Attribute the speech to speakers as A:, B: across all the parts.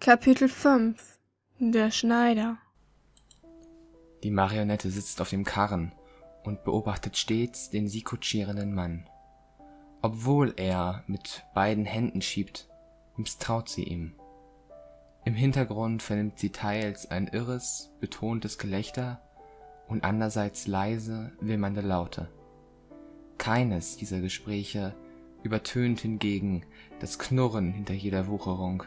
A: Kapitel 5 Der Schneider
B: Die Marionette sitzt auf dem Karren und beobachtet stets den sie kutschierenden Mann. Obwohl er mit beiden Händen schiebt, misstraut sie ihm. Im Hintergrund vernimmt sie teils ein irres, betontes Gelächter und andererseits leise, wimmernde Laute. Keines dieser Gespräche übertönt hingegen das Knurren hinter jeder Wucherung,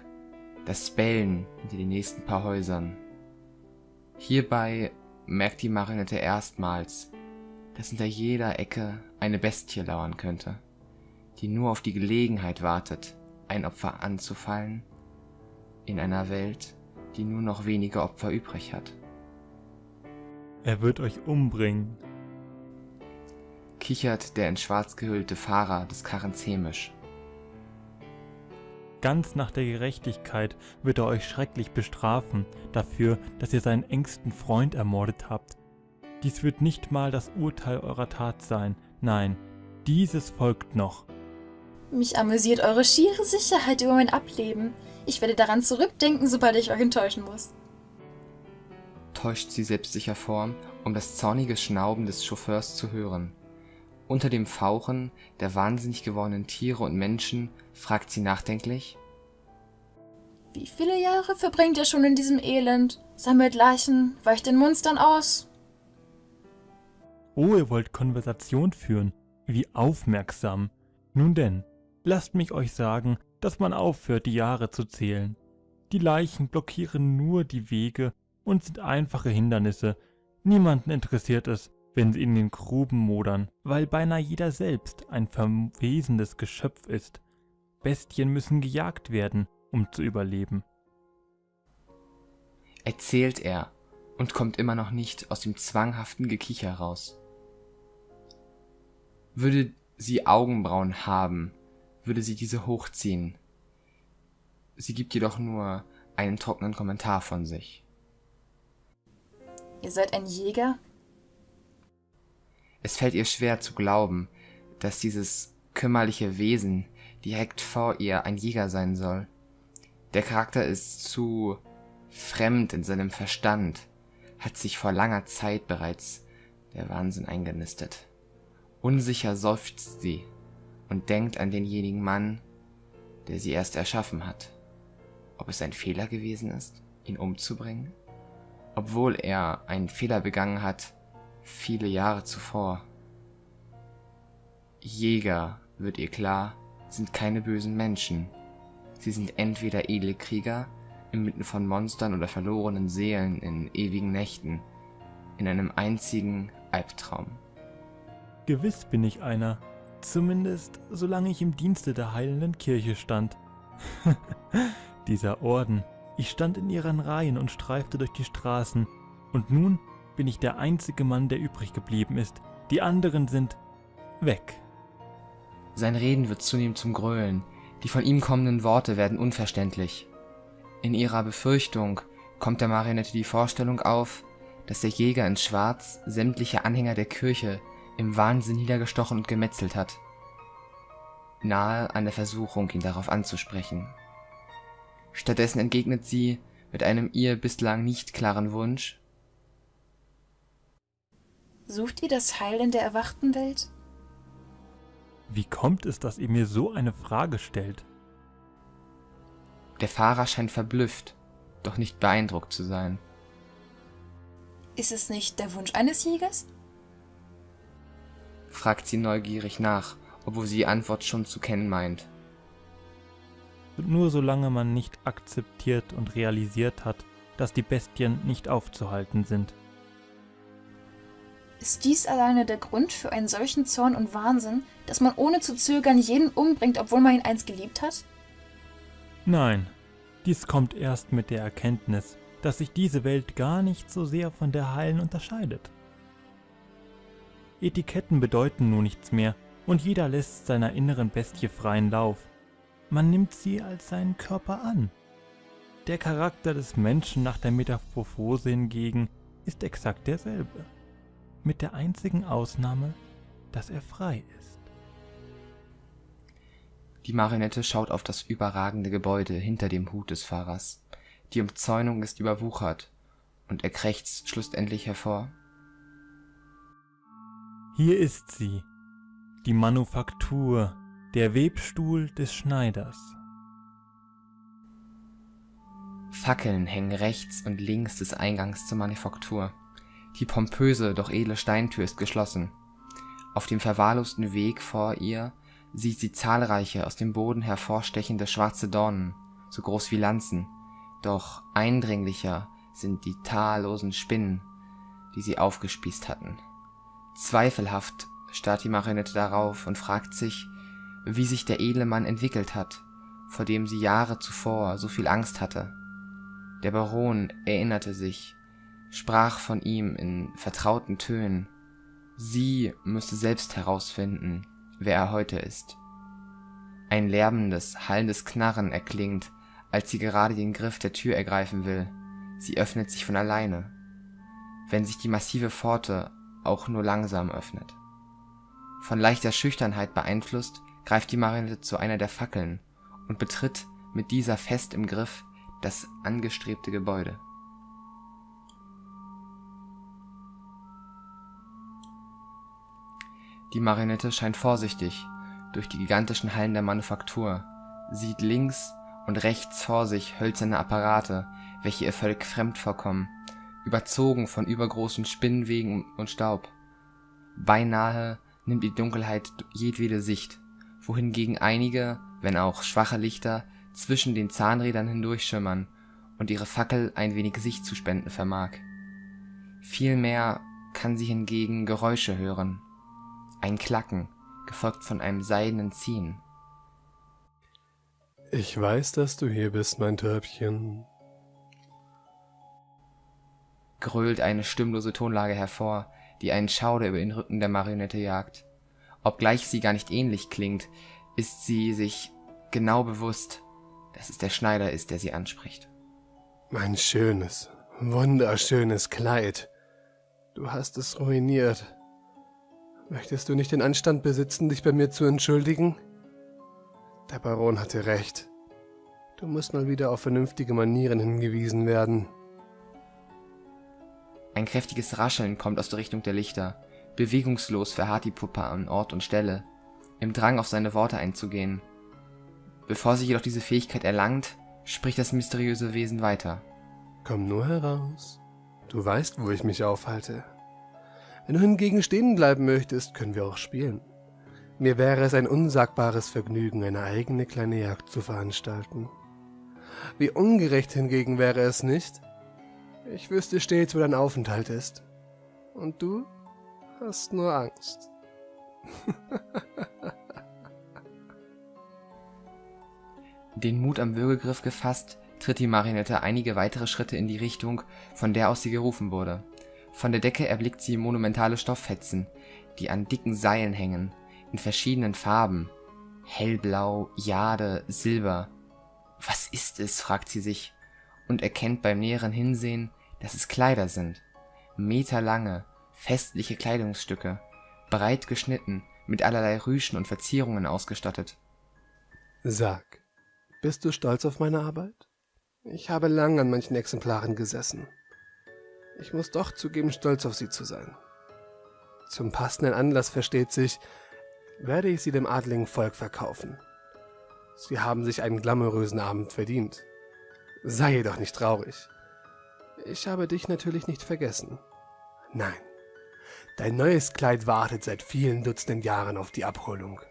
B: das Bellen hinter den nächsten paar Häusern. Hierbei merkt die Marionette erstmals, dass hinter jeder Ecke eine Bestie lauern könnte, die nur auf die Gelegenheit wartet, ein Opfer anzufallen, in einer Welt, die nur noch wenige Opfer übrig hat.
C: Er wird euch umbringen,
B: kichert der in schwarz gehüllte Fahrer des Karrens hämisch.
C: Ganz nach der Gerechtigkeit wird er euch schrecklich bestrafen dafür, dass ihr seinen engsten Freund ermordet habt. Dies wird nicht mal das Urteil eurer Tat sein, nein, dieses folgt noch.
D: Mich amüsiert eure schiere Sicherheit über mein Ableben. Ich werde daran zurückdenken, sobald ich euch enttäuschen muss.
B: Täuscht sie selbstsicher vor, um das zornige Schnauben des Chauffeurs zu hören. Unter dem Fauchen der wahnsinnig gewordenen Tiere und Menschen fragt sie nachdenklich.
D: Wie viele Jahre verbringt ihr schon in diesem Elend? Sammelt Leichen, weicht den Monstern aus?
C: Oh, ihr wollt Konversation führen. Wie aufmerksam. Nun denn, lasst mich euch sagen, dass man aufhört, die Jahre zu zählen. Die Leichen blockieren nur die Wege und sind einfache Hindernisse. Niemanden interessiert es, wenn sie in den Gruben modern, weil beinahe jeder selbst ein verwesendes Geschöpf ist. Bestien müssen gejagt werden, um zu überleben.
B: Erzählt er und kommt immer noch nicht aus dem zwanghaften Gekicher heraus. Würde sie Augenbrauen haben, würde sie diese hochziehen. Sie gibt jedoch nur einen trockenen Kommentar von sich.
D: Ihr seid ein Jäger?
B: Es fällt ihr schwer zu glauben, dass dieses kümmerliche Wesen direkt vor ihr ein Jäger sein soll. Der Charakter ist zu fremd in seinem Verstand, hat sich vor langer Zeit bereits der Wahnsinn eingenistet. Unsicher seufzt sie und denkt an denjenigen Mann, der sie erst erschaffen hat. Ob es ein Fehler gewesen ist, ihn umzubringen? Obwohl er einen Fehler begangen hat, viele Jahre zuvor. Jäger, wird ihr klar, sind keine bösen Menschen. Sie sind entweder edle Krieger, inmitten von Monstern oder verlorenen Seelen in ewigen Nächten, in einem einzigen Albtraum.
C: Gewiss bin ich einer, zumindest solange ich im Dienste der heilenden Kirche stand. Dieser Orden, ich stand in ihren Reihen und streifte durch die Straßen, und nun bin ich der einzige Mann, der übrig geblieben ist. Die anderen sind weg.
B: Sein Reden wird zunehmend zum Gröhlen, die von ihm kommenden Worte werden unverständlich. In ihrer Befürchtung kommt der Marionette die Vorstellung auf, dass der Jäger in Schwarz sämtliche Anhänger der Kirche im Wahnsinn niedergestochen und gemetzelt hat. Nahe an der Versuchung, ihn darauf anzusprechen. Stattdessen entgegnet sie mit einem ihr bislang nicht klaren Wunsch,
D: Sucht ihr das Heil in der erwachten Welt?
C: Wie kommt es, dass ihr mir so eine Frage stellt?
B: Der Fahrer scheint verblüfft, doch nicht beeindruckt zu sein.
D: Ist es nicht der Wunsch eines Jägers?
B: fragt sie neugierig nach, obwohl sie die Antwort schon zu kennen meint.
C: Nur solange man nicht akzeptiert und realisiert hat, dass die Bestien nicht aufzuhalten sind.
D: Ist dies alleine der Grund für einen solchen Zorn und Wahnsinn, dass man ohne zu zögern jeden umbringt, obwohl man ihn einst geliebt hat?
C: Nein, dies kommt erst mit der Erkenntnis, dass sich diese Welt gar nicht so sehr von der heilen unterscheidet. Etiketten bedeuten nun nichts mehr und jeder lässt seiner inneren Bestie freien Lauf. Man nimmt sie als seinen Körper an. Der Charakter des Menschen nach der Metamorphose hingegen ist exakt derselbe mit der einzigen Ausnahme, dass er frei ist.
B: Die Marionette schaut auf das überragende Gebäude hinter dem Hut des Fahrers. die Umzäunung ist überwuchert, und er krächzt schlussendlich hervor.
C: Hier ist sie, die Manufaktur, der Webstuhl des Schneiders.
B: Fackeln hängen rechts und links des Eingangs zur Manufaktur. Die pompöse, doch edle Steintür ist geschlossen. Auf dem verwahrlosten Weg vor ihr sieht sie zahlreiche aus dem Boden hervorstechende schwarze Dornen, so groß wie Lanzen, doch eindringlicher sind die tadellosen Spinnen, die sie aufgespießt hatten. Zweifelhaft starrt die Marionette darauf und fragt sich, wie sich der edle Mann entwickelt hat, vor dem sie Jahre zuvor so viel Angst hatte. Der Baron erinnerte sich, sprach von ihm in vertrauten Tönen. Sie müsse selbst herausfinden, wer er heute ist. Ein lärmendes, hallendes Knarren erklingt, als sie gerade den Griff der Tür ergreifen will. Sie öffnet sich von alleine, wenn sich die massive Pforte auch nur langsam öffnet. Von leichter Schüchternheit beeinflusst, greift die Marionette zu einer der Fackeln und betritt mit dieser fest im Griff das angestrebte Gebäude. Die Marionette scheint vorsichtig durch die gigantischen Hallen der Manufaktur, sieht links und rechts vor sich hölzerne Apparate, welche ihr völlig fremd vorkommen, überzogen von übergroßen Spinnwegen und Staub. Beinahe nimmt die Dunkelheit jedwede Sicht, wohingegen einige, wenn auch schwache Lichter, zwischen den Zahnrädern hindurchschimmern und ihre Fackel ein wenig Sicht zu spenden vermag. Vielmehr kann sie hingegen Geräusche hören. Ein Klacken, gefolgt von einem seidenen Ziehen.
E: Ich weiß, dass du hier bist, mein Törbchen,
B: grölt eine stimmlose Tonlage hervor, die einen Schauder über den Rücken der Marionette jagt. Obgleich sie gar nicht ähnlich klingt, ist sie sich genau bewusst, dass es der Schneider ist, der sie anspricht.
E: Mein schönes, wunderschönes Kleid. Du hast es ruiniert. Möchtest du nicht den Anstand besitzen, dich bei mir zu entschuldigen? Der Baron hatte recht. Du musst mal wieder auf vernünftige Manieren hingewiesen werden.
B: Ein kräftiges Rascheln kommt aus der Richtung der Lichter. Bewegungslos verharrt die Puppe an Ort und Stelle, im Drang auf seine Worte einzugehen. Bevor sie jedoch diese Fähigkeit erlangt, spricht das mysteriöse Wesen weiter.
E: Komm nur heraus. Du weißt, wo ich mich aufhalte. Wenn du hingegen stehen bleiben möchtest, können wir auch spielen. Mir wäre es ein unsagbares Vergnügen, eine eigene kleine Jagd zu veranstalten. Wie ungerecht hingegen wäre es nicht, ich wüsste stets, wo dein Aufenthalt ist. Und du hast nur Angst.
B: Den Mut am Würgegriff gefasst, tritt die Marionette einige weitere Schritte in die Richtung, von der aus sie gerufen wurde. Von der Decke erblickt sie monumentale Stofffetzen, die an dicken Seilen hängen, in verschiedenen Farben. Hellblau, Jade, Silber. Was ist es, fragt sie sich und erkennt beim näheren Hinsehen, dass es Kleider sind. Meterlange, festliche Kleidungsstücke, breit geschnitten, mit allerlei Rüschen und Verzierungen ausgestattet.
E: Sag, bist du stolz auf meine Arbeit? Ich habe lang an manchen Exemplaren gesessen. Ich muss doch zugeben, stolz auf sie zu sein. Zum passenden Anlass versteht sich, werde ich sie dem adligen Volk verkaufen. Sie haben sich einen glamourösen Abend verdient. Sei jedoch nicht traurig. Ich habe dich natürlich nicht vergessen. Nein, dein neues Kleid wartet seit vielen Dutzenden Jahren auf die Abholung.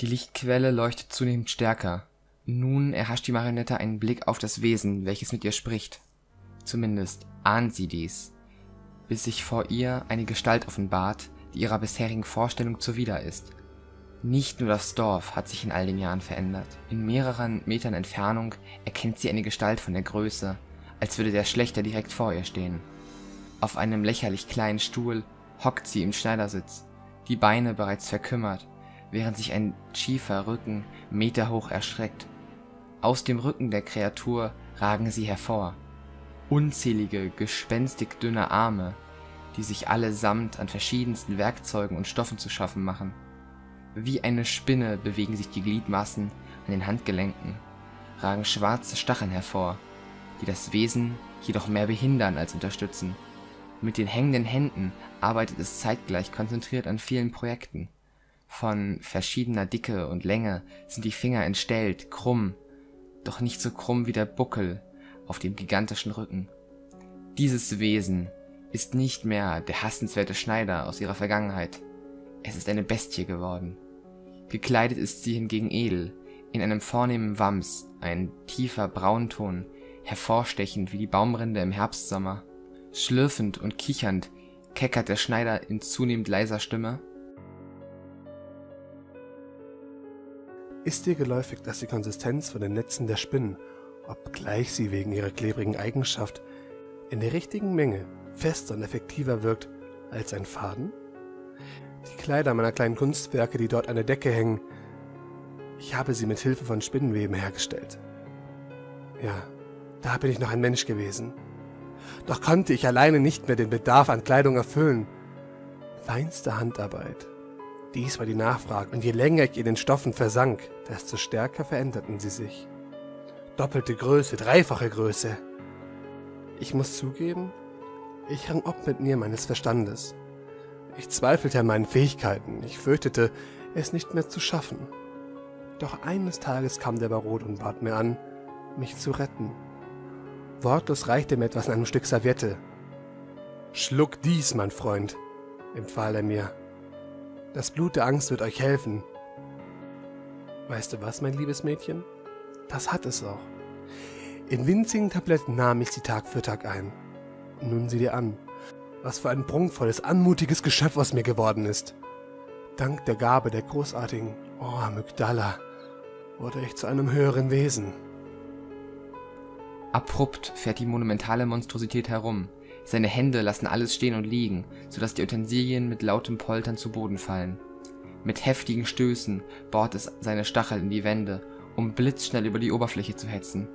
B: Die Lichtquelle leuchtet zunehmend stärker. Nun erhascht die Marionette einen Blick auf das Wesen, welches mit ihr spricht. Zumindest ahnt sie dies, bis sich vor ihr eine Gestalt offenbart, die ihrer bisherigen Vorstellung zuwider ist. Nicht nur das Dorf hat sich in all den Jahren verändert. In mehreren Metern Entfernung erkennt sie eine Gestalt von der Größe, als würde der Schlechter direkt vor ihr stehen. Auf einem lächerlich kleinen Stuhl hockt sie im Schneidersitz, die Beine bereits verkümmert, während sich ein schiefer Rücken meterhoch erstreckt. Aus dem Rücken der Kreatur ragen sie hervor. Unzählige, gespenstig dünne Arme, die sich allesamt an verschiedensten Werkzeugen und Stoffen zu schaffen machen. Wie eine Spinne bewegen sich die Gliedmaßen an den Handgelenken, ragen schwarze Stacheln hervor, die das Wesen jedoch mehr behindern als unterstützen. Mit den hängenden Händen arbeitet es zeitgleich konzentriert an vielen Projekten. Von verschiedener Dicke und Länge sind die Finger entstellt, krumm, doch nicht so krumm wie der Buckel auf dem gigantischen Rücken. Dieses Wesen ist nicht mehr der hassenswerte Schneider aus ihrer Vergangenheit. Es ist eine Bestie geworden. Gekleidet ist sie hingegen edel, in einem vornehmen Wams, ein tiefer Braunton, hervorstechend wie die Baumrinde im Herbstsommer. Schlürfend und kichernd keckert der Schneider in zunehmend leiser Stimme.
E: Ist dir geläufig, dass die Konsistenz von den Netzen der Spinnen, obgleich sie wegen ihrer klebrigen Eigenschaft in der richtigen Menge fester und effektiver wirkt als ein Faden? Die Kleider meiner kleinen Kunstwerke, die dort an der Decke hängen, ich habe sie mit Hilfe von Spinnenweben hergestellt. Ja, da bin ich noch ein Mensch gewesen. Doch konnte ich alleine nicht mehr den Bedarf an Kleidung erfüllen. Feinste Handarbeit. Dies war die Nachfrage, und je länger ich in den Stoffen versank, desto stärker veränderten sie sich. Doppelte Größe, dreifache Größe. Ich muss zugeben, ich rang ob mit mir meines Verstandes. Ich zweifelte an meinen Fähigkeiten, ich fürchtete, es nicht mehr zu schaffen. Doch eines Tages kam der Baron und bat mir an, mich zu retten. Wortlos reichte mir etwas in einem Stück Serviette. Schluck dies, mein Freund, empfahl er mir. Das Blut der Angst wird euch helfen. Weißt du was, mein liebes Mädchen? Das hat es auch. In winzigen Tabletten nahm ich sie Tag für Tag ein. Nun sieh dir an, was für ein prunkvolles, anmutiges Geschöpf aus mir geworden ist. Dank der Gabe der großartigen Oh, Amygdala, wurde ich zu einem höheren Wesen.
B: Abrupt fährt die monumentale Monstrosität herum. Seine Hände lassen alles stehen und liegen, so dass die Utensilien mit lautem Poltern zu Boden fallen. Mit heftigen Stößen bohrt es seine Stachel in die Wände, um blitzschnell über die Oberfläche zu hetzen.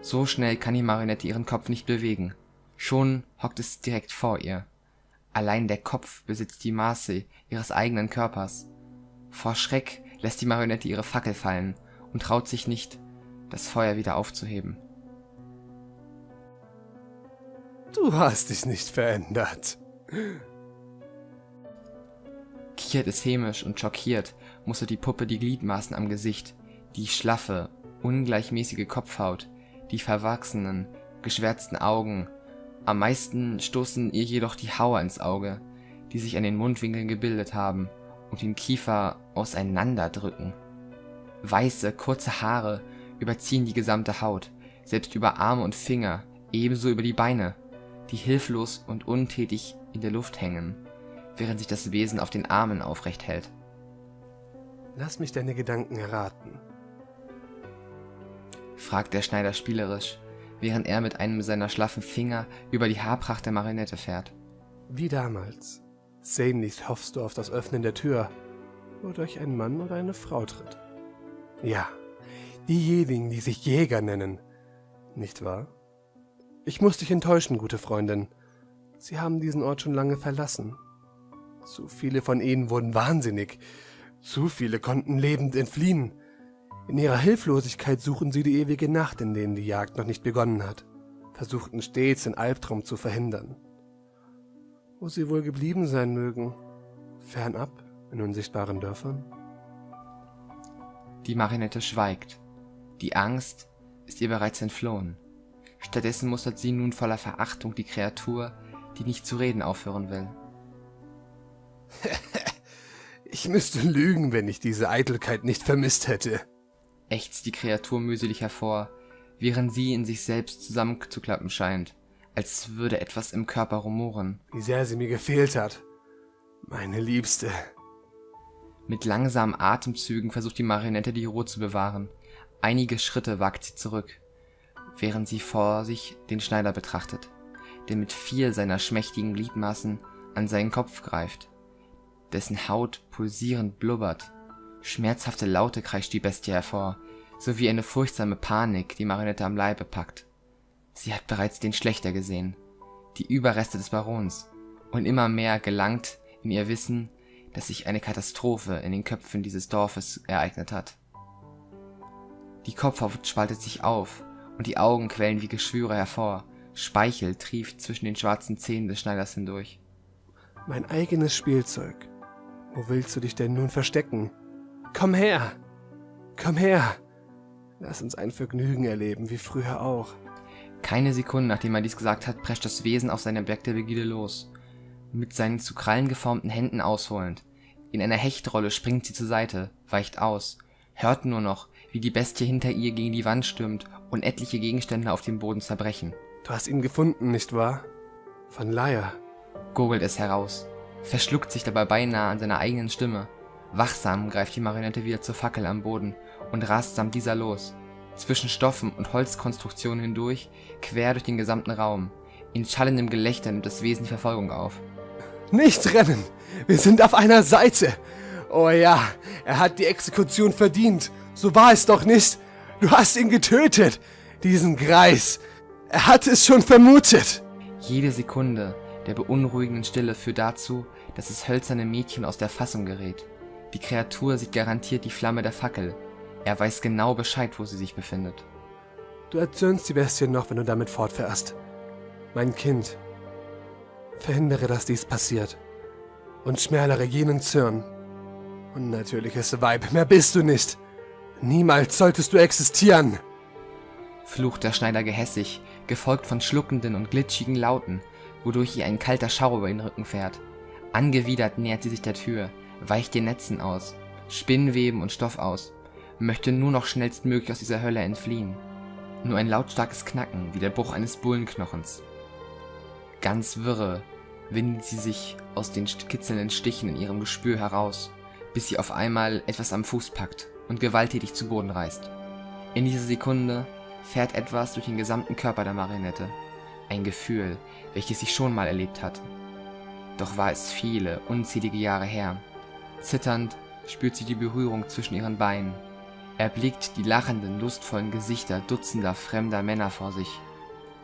B: So schnell kann die Marionette ihren Kopf nicht bewegen. Schon hockt es direkt vor ihr. Allein der Kopf besitzt die Maße ihres eigenen Körpers. Vor Schreck lässt die Marionette ihre Fackel fallen und traut sich nicht, das Feuer wieder aufzuheben.
E: Du hast dich nicht verändert.
B: Kichert es hämisch und schockiert, mustert die Puppe die Gliedmaßen am Gesicht, die schlaffe, ungleichmäßige Kopfhaut, die verwachsenen, geschwärzten Augen. Am meisten stoßen ihr jedoch die Hauer ins Auge, die sich an den Mundwinkeln gebildet haben und den Kiefer auseinanderdrücken. Weiße, kurze Haare überziehen die gesamte Haut, selbst über Arme und Finger, ebenso über die Beine, die hilflos und untätig in der Luft hängen, während sich das Wesen auf den Armen aufrecht hält.
E: Lass mich deine Gedanken erraten,
B: fragt der Schneider spielerisch, während er mit einem seiner schlaffen Finger über die Haarpracht der Marionette fährt.
E: Wie damals. Sehnlichst hoffst du auf das Öffnen der Tür, wodurch ein Mann oder eine Frau tritt. Ja, diejenigen, die sich Jäger nennen, nicht wahr? Ich muss dich enttäuschen, gute Freundin. Sie haben diesen Ort schon lange verlassen. Zu viele von ihnen wurden wahnsinnig. Zu viele konnten lebend entfliehen. In ihrer Hilflosigkeit suchen sie die ewige Nacht, in denen die Jagd noch nicht begonnen hat, versuchten stets den Albtraum zu verhindern wo sie wohl geblieben sein mögen, fernab in unsichtbaren Dörfern?
B: Die Marinette schweigt. Die Angst ist ihr bereits entflohen. Stattdessen mustert sie nun voller Verachtung die Kreatur, die nicht zu reden aufhören will.
E: ich müsste lügen, wenn ich diese Eitelkeit nicht vermisst hätte,
B: ächzt die Kreatur mühselig hervor, während sie in sich selbst zusammenzuklappen scheint als würde etwas im Körper rumoren.
E: Wie sehr sie mir gefehlt hat. Meine Liebste.
B: Mit langsamen Atemzügen versucht die Marionette die Ruhe zu bewahren. Einige Schritte wagt sie zurück, während sie vor sich den Schneider betrachtet, der mit vier seiner schmächtigen Gliedmaßen an seinen Kopf greift, dessen Haut pulsierend blubbert. Schmerzhafte Laute kreischt die Bestie hervor, sowie eine furchtsame Panik die Marionette am Leibe packt. Sie hat bereits den Schlechter gesehen, die Überreste des Barons, und immer mehr gelangt in ihr Wissen, dass sich eine Katastrophe in den Köpfen dieses Dorfes ereignet hat. Die Kopfhaut spaltet sich auf und die Augen quellen wie Geschwüre hervor. Speichel trieft zwischen den schwarzen Zähnen des Schneiders hindurch.
E: Mein eigenes Spielzeug. Wo willst du dich denn nun verstecken? Komm her! Komm her! Lass uns ein Vergnügen erleben, wie früher auch.
B: Keine Sekunde, nachdem er dies gesagt hat, prescht das Wesen auf sein Objekt der Begierde los. Mit seinen zu Krallen geformten Händen ausholend. In einer Hechtrolle springt sie zur Seite, weicht aus, hört nur noch, wie die Bestie hinter ihr gegen die Wand stürmt und etliche Gegenstände auf dem Boden zerbrechen.
E: Du hast ihn gefunden, nicht wahr? Von Laia.
B: Gurgelt es heraus, verschluckt sich dabei beinahe an seiner eigenen Stimme. Wachsam greift die Marionette wieder zur Fackel am Boden und rast samt dieser los. Zwischen Stoffen und Holzkonstruktionen hindurch, quer durch den gesamten Raum. In schallendem Gelächter nimmt das Wesen die Verfolgung auf.
E: Nicht rennen! Wir sind auf einer Seite! Oh ja, er hat die Exekution verdient. So war es doch nicht. Du hast ihn getötet. Diesen Greis. Er hat es schon vermutet.
B: Jede Sekunde der beunruhigenden Stille führt dazu, dass das hölzerne Mädchen aus der Fassung gerät. Die Kreatur sieht garantiert die Flamme der Fackel. Er weiß genau Bescheid, wo sie sich befindet.
E: Du erzürnst die Bestie noch, wenn du damit fortfährst. Mein Kind, verhindere, dass dies passiert. Und schmälere jenen Zürn. Unnatürliches Weib, mehr bist du nicht. Niemals solltest du existieren.
B: Flucht der Schneider gehässig, gefolgt von schluckenden und glitschigen Lauten, wodurch ihr ein kalter Schauer über den Rücken fährt. Angewidert nähert sie sich der Tür, weicht den Netzen aus, Spinnweben und Stoff aus, möchte nur noch schnellstmöglich aus dieser Hölle entfliehen. Nur ein lautstarkes Knacken, wie der Bruch eines Bullenknochens. Ganz wirre windet sie sich aus den kitzelnden Stichen in ihrem Gespür heraus, bis sie auf einmal etwas am Fuß packt und gewalttätig zu Boden reißt. In dieser Sekunde fährt etwas durch den gesamten Körper der Marionette. Ein Gefühl, welches sie schon mal erlebt hatte. Doch war es viele, unzählige Jahre her. Zitternd spürt sie die Berührung zwischen ihren Beinen. Erblickt die lachenden, lustvollen Gesichter dutzender fremder Männer vor sich.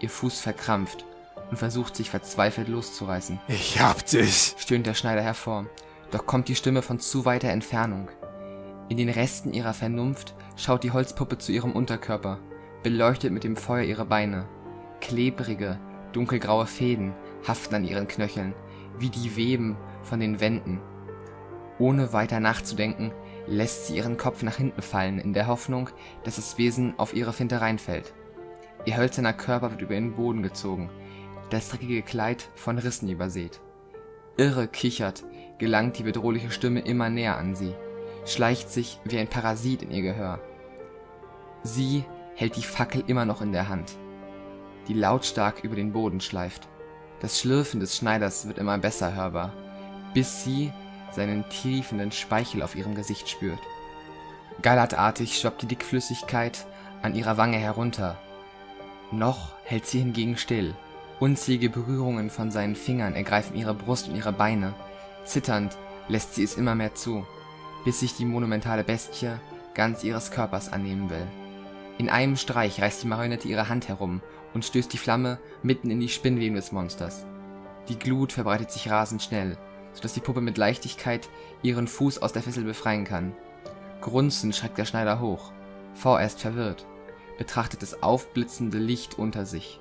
B: Ihr Fuß verkrampft und versucht sich verzweifelt loszureißen.
E: Ich hab dich,
B: stöhnt der Schneider hervor. Doch kommt die Stimme von zu weiter Entfernung. In den Resten ihrer Vernunft schaut die Holzpuppe zu ihrem Unterkörper, beleuchtet mit dem Feuer ihre Beine. Klebrige, dunkelgraue Fäden haften an ihren Knöcheln, wie die Weben von den Wänden. Ohne weiter nachzudenken, lässt sie ihren Kopf nach hinten fallen, in der Hoffnung, dass das Wesen auf ihre Finte reinfällt. Ihr hölzerner Körper wird über den Boden gezogen, das dreckige Kleid von Rissen übersät. Irre kichert, gelangt die bedrohliche Stimme immer näher an sie, schleicht sich wie ein Parasit in ihr Gehör. Sie hält die Fackel immer noch in der Hand, die lautstark über den Boden schleift. Das Schlürfen des Schneiders wird immer besser hörbar, bis sie seinen triefenden Speichel auf ihrem Gesicht spürt. Gallertartig schwappt die Dickflüssigkeit an ihrer Wange herunter. Noch hält sie hingegen still. Unzählige Berührungen von seinen Fingern ergreifen ihre Brust und ihre Beine. Zitternd lässt sie es immer mehr zu, bis sich die monumentale Bestie ganz ihres Körpers annehmen will. In einem Streich reißt die Marionette ihre Hand herum und stößt die Flamme mitten in die Spinnweben des Monsters. Die Glut verbreitet sich rasend schnell, sodass die Puppe mit Leichtigkeit ihren Fuß aus der Fessel befreien kann. Grunzend schreckt der Schneider hoch, vorerst verwirrt, betrachtet das aufblitzende Licht unter sich.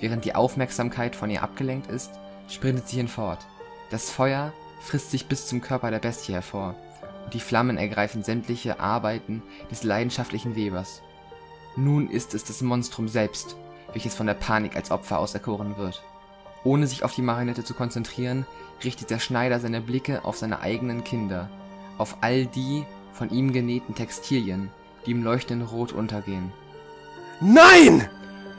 B: Während die Aufmerksamkeit von ihr abgelenkt ist, sprintet sie hinfort. Das Feuer frisst sich bis zum Körper der Bestie hervor, und die Flammen ergreifen sämtliche Arbeiten des leidenschaftlichen Webers. Nun ist es das Monstrum selbst, welches von der Panik als Opfer auserkoren wird. Ohne sich auf die Marionette zu konzentrieren, richtet der Schneider seine Blicke auf seine eigenen Kinder, auf all die von ihm genähten Textilien, die im leuchtenden Rot untergehen.
E: Nein!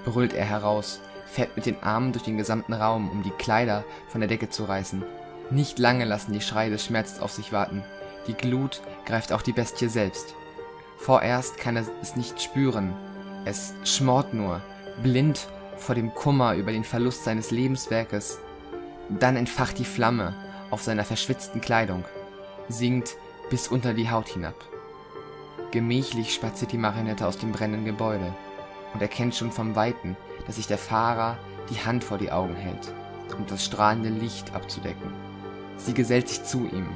B: brüllt er heraus, fährt mit den Armen durch den gesamten Raum, um die Kleider von der Decke zu reißen. Nicht lange lassen die Schreie des Schmerzes auf sich warten. Die Glut greift auch die Bestie selbst. Vorerst kann er es nicht spüren. Es schmort nur, blind vor dem Kummer über den Verlust seines Lebenswerkes. Dann entfacht die Flamme auf seiner verschwitzten Kleidung, sinkt bis unter die Haut hinab. Gemächlich spaziert die Marionette aus dem brennenden Gebäude und erkennt schon vom Weiten, dass sich der Fahrer die Hand vor die Augen hält, um das strahlende Licht abzudecken. Sie gesellt sich zu ihm,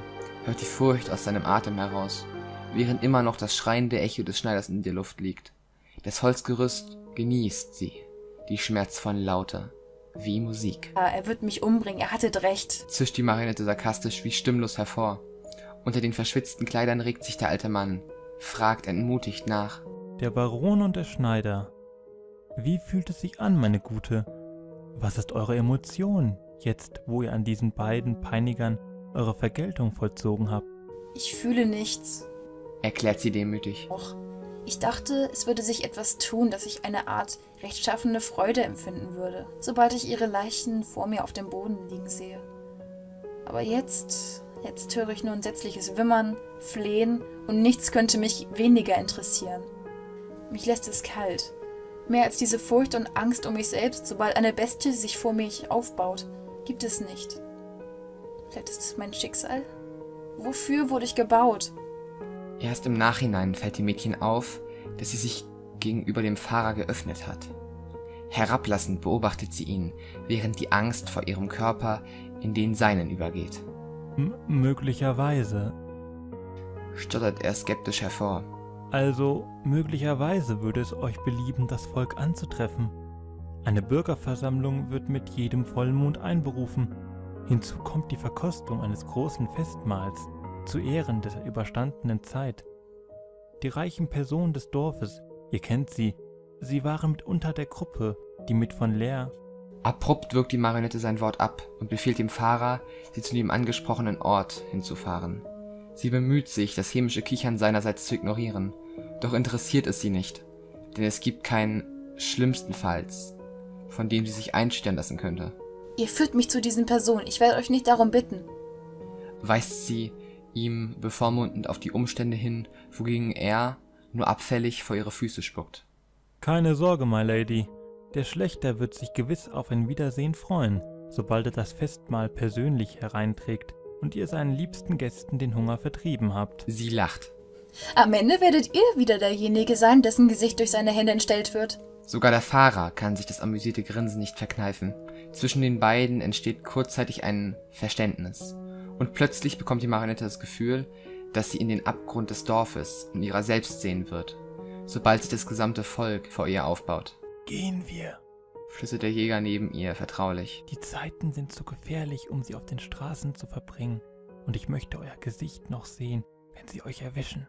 B: hört die Furcht aus seinem Atem heraus, während immer noch das schreiende Echo des Schneiders in der Luft liegt. Das Holzgerüst genießt sie die schmerzvollen Laute wie Musik.
D: Er wird mich umbringen, er hattet recht.
B: Zischt die Marionette sarkastisch wie stimmlos hervor. Unter den verschwitzten Kleidern regt sich der alte Mann, fragt entmutigt nach.
C: Der Baron und der Schneider. Wie fühlt es sich an, meine Gute? Was ist eure Emotion, jetzt wo ihr an diesen beiden Peinigern eure Vergeltung vollzogen habt?
D: Ich fühle nichts.
B: Erklärt sie demütig.
D: Och, ich dachte, es würde sich etwas tun, dass ich eine Art rechtschaffene Freude empfinden würde, sobald ich ihre Leichen vor mir auf dem Boden liegen sehe. Aber jetzt, jetzt höre ich nur entsetzliches Wimmern, Flehen und nichts könnte mich weniger interessieren. Mich lässt es kalt. Mehr als diese Furcht und Angst um mich selbst, sobald eine Bestie sich vor mich aufbaut, gibt es nicht. Vielleicht ist es mein Schicksal? Wofür wurde ich gebaut?
B: Erst im Nachhinein fällt dem Mädchen auf, dass sie sich gegenüber dem Fahrer geöffnet hat. Herablassend beobachtet sie ihn, während die Angst vor ihrem Körper in den seinen übergeht.
C: M möglicherweise.
B: Stottert er skeptisch hervor.
C: Also, möglicherweise würde es euch belieben, das Volk anzutreffen. Eine Bürgerversammlung wird mit jedem Vollmond einberufen. Hinzu kommt die Verkostung eines großen Festmahls zu Ehren der überstandenen Zeit. Die reichen Personen des Dorfes, ihr kennt sie, sie waren mitunter der Gruppe, die mit von Leer
B: Abrupt wirkt die Marionette sein Wort ab und befiehlt dem Fahrer, sie zu dem angesprochenen Ort hinzufahren. Sie bemüht sich, das hämische Kichern seinerseits zu ignorieren, doch interessiert es sie nicht, denn es gibt keinen schlimmstenfalls, von dem sie sich einstellen lassen könnte.
D: Ihr führt mich zu diesen Personen, ich werde euch nicht darum bitten.
B: Weist sie ihm bevormundend auf die Umstände hin, wogegen er nur abfällig vor ihre Füße spuckt.
C: Keine Sorge, my Lady, der Schlechter wird sich gewiss auf ein Wiedersehen freuen, sobald er das Festmahl persönlich hereinträgt und ihr seinen liebsten Gästen den Hunger vertrieben habt.
B: Sie lacht.
D: Am Ende werdet ihr wieder derjenige sein, dessen Gesicht durch seine Hände entstellt wird.
B: Sogar der Fahrer kann sich das amüsierte Grinsen nicht verkneifen. Zwischen den beiden entsteht kurzzeitig ein Verständnis. Und plötzlich bekommt die Marionette das Gefühl, dass sie in den Abgrund des Dorfes und ihrer selbst sehen wird, sobald sich das gesamte Volk vor ihr aufbaut.
C: Gehen wir.
B: Flüstert der Jäger neben ihr vertraulich.
C: Die Zeiten sind zu gefährlich, um sie auf den Straßen zu verbringen, und ich möchte euer Gesicht noch sehen, wenn sie euch erwischen.